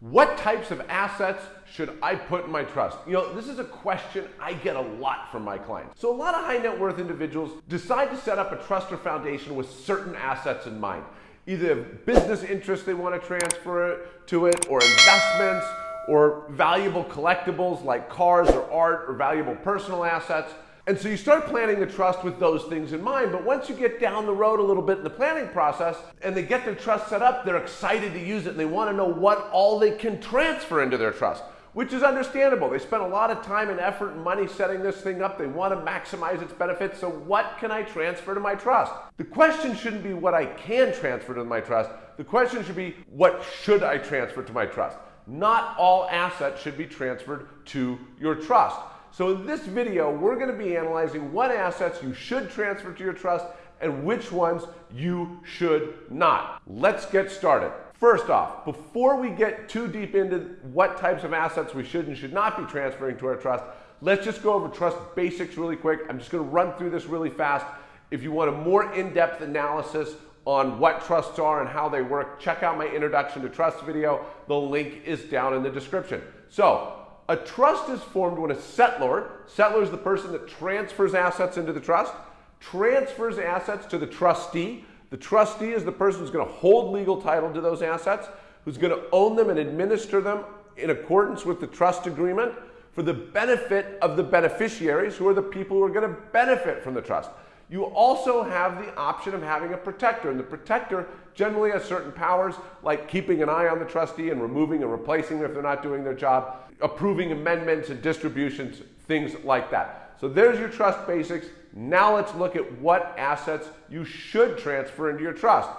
What types of assets should I put in my trust? You know, this is a question I get a lot from my clients. So a lot of high net worth individuals decide to set up a trust or foundation with certain assets in mind. Either business interests they want to transfer to it, or investments, or valuable collectibles like cars or art or valuable personal assets. And so you start planning the trust with those things in mind, but once you get down the road a little bit in the planning process and they get their trust set up, they're excited to use it and they want to know what all they can transfer into their trust, which is understandable. They spent a lot of time and effort and money setting this thing up. They want to maximize its benefits. So what can I transfer to my trust? The question shouldn't be what I can transfer to my trust. The question should be what should I transfer to my trust? Not all assets should be transferred to your trust. So in this video, we're going to be analyzing what assets you should transfer to your trust and which ones you should not. Let's get started. First off, before we get too deep into what types of assets we should and should not be transferring to our trust, let's just go over trust basics really quick. I'm just going to run through this really fast. If you want a more in-depth analysis on what trusts are and how they work, check out my introduction to trust video. The link is down in the description. So a trust is formed when a settlor, settlor is the person that transfers assets into the trust, transfers assets to the trustee. The trustee is the person who's going to hold legal title to those assets, who's going to own them and administer them in accordance with the trust agreement for the benefit of the beneficiaries, who are the people who are going to benefit from the trust. You also have the option of having a protector, and the protector generally has certain powers like keeping an eye on the trustee and removing and replacing them if they're not doing their job, approving amendments and distributions, things like that. So there's your trust basics. Now let's look at what assets you should transfer into your trust.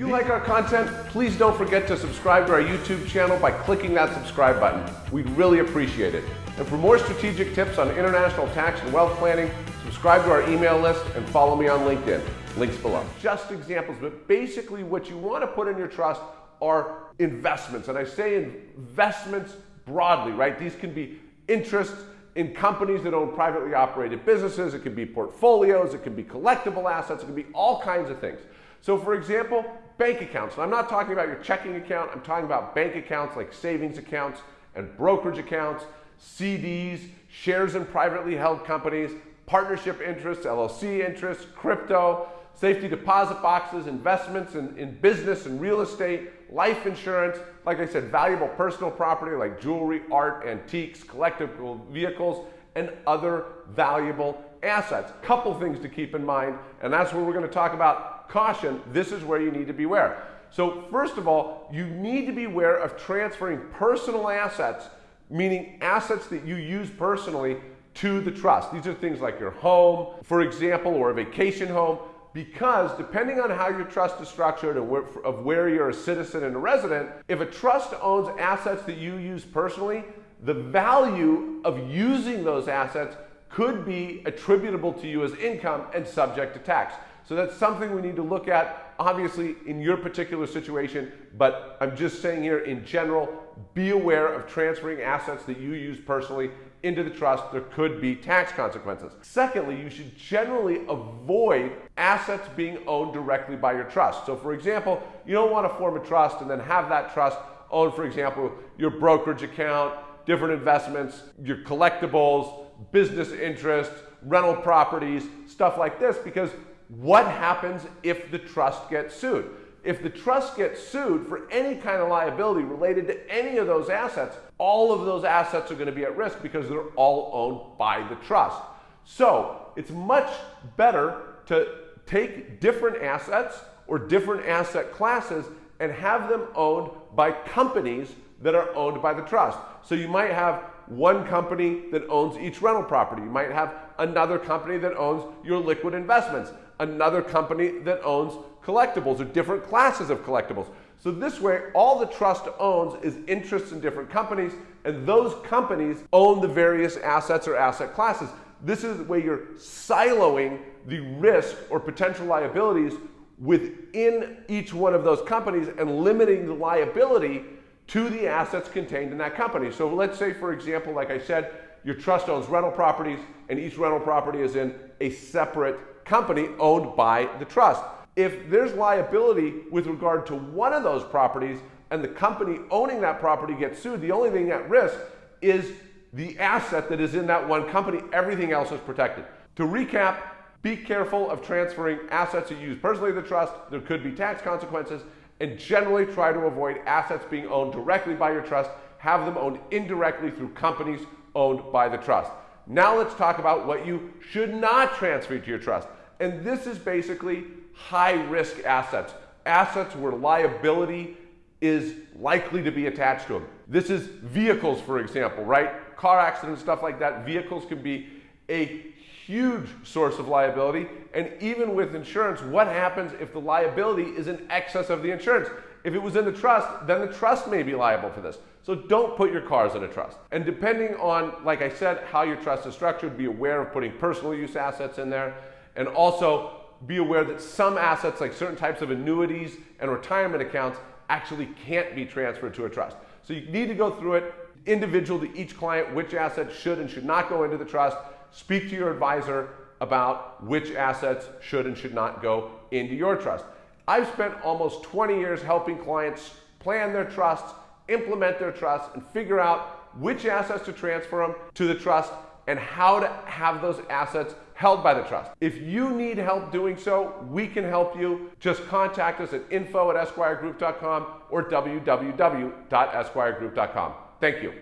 You like our content, please don't forget to subscribe to our YouTube channel by clicking that subscribe button. We'd really appreciate it. And for more strategic tips on international tax and wealth planning, subscribe to our email list and follow me on LinkedIn. Links below. Just examples, but basically what you want to put in your trust are investments. And I say investments broadly, right? These can be interests in companies that own privately operated businesses. It can be portfolios. It can be collectible assets. It can be all kinds of things. So for example, bank accounts. And I'm not talking about your checking account. I'm talking about bank accounts like savings accounts and brokerage accounts, CDs, shares in privately held companies, partnership interests, LLC interests, crypto, safety deposit boxes, investments in, in business and real estate, life insurance, like I said, valuable personal property like jewelry, art, antiques, collectible vehicles, and other valuable assets. Couple things to keep in mind, and that's where we're going to talk about caution. This is where you need to beware. So first of all, you need to be aware of transferring personal assets, meaning assets that you use personally, to the trust. These are things like your home, for example, or a vacation home, because depending on how your trust is structured and where, of where you're a citizen and a resident, if a trust owns assets that you use personally, the value of using those assets could be attributable to you as income and subject to tax. So that's something we need to look at, obviously, in your particular situation, but I'm just saying here in general, be aware of transferring assets that you use personally into the trust, there could be tax consequences. Secondly, you should generally avoid assets being owned directly by your trust. So for example, you don't want to form a trust and then have that trust own, for example, your brokerage account, different investments, your collectibles, business interests, rental properties, stuff like this, because what happens if the trust gets sued? If the trust gets sued for any kind of liability related to any of those assets, all of those assets are going to be at risk because they're all owned by the trust. So it's much better to take different assets or different asset classes and have them owned by companies that are owned by the trust. So you might have one company that owns each rental property. You might have another company that owns your liquid investments, another company that owns collectibles or different classes of collectibles. So this way, all the trust owns is interests in different companies, and those companies own the various assets or asset classes. This is the way you're siloing the risk or potential liabilities within each one of those companies and limiting the liability to the assets contained in that company. So let's say, for example, like I said, your trust owns rental properties, and each rental property is in a separate company owned by the trust if there's liability with regard to one of those properties, and the company owning that property gets sued, the only thing at risk is the asset that is in that one company. Everything else is protected. To recap, be careful of transferring assets you use personally to the trust. There could be tax consequences. And generally try to avoid assets being owned directly by your trust. Have them owned indirectly through companies owned by the trust. Now let's talk about what you should not transfer to your trust. And this is basically high risk assets. Assets where liability is likely to be attached to them. This is vehicles, for example, right? Car accidents, stuff like that. Vehicles can be a huge source of liability. And even with insurance, what happens if the liability is in excess of the insurance? If it was in the trust, then the trust may be liable for this. So don't put your cars in a trust. And depending on, like I said, how your trust is structured, be aware of putting personal use assets in there. And also be aware that some assets, like certain types of annuities and retirement accounts, actually can't be transferred to a trust. So you need to go through it individual to each client, which assets should and should not go into the trust. Speak to your advisor about which assets should and should not go into your trust. I've spent almost 20 years helping clients plan their trusts, implement their trusts, and figure out which assets to transfer them to the trust and how to have those assets held by the trust. If you need help doing so, we can help you. Just contact us at info at esquiregroup.com or www.esquiregroup.com. Thank you.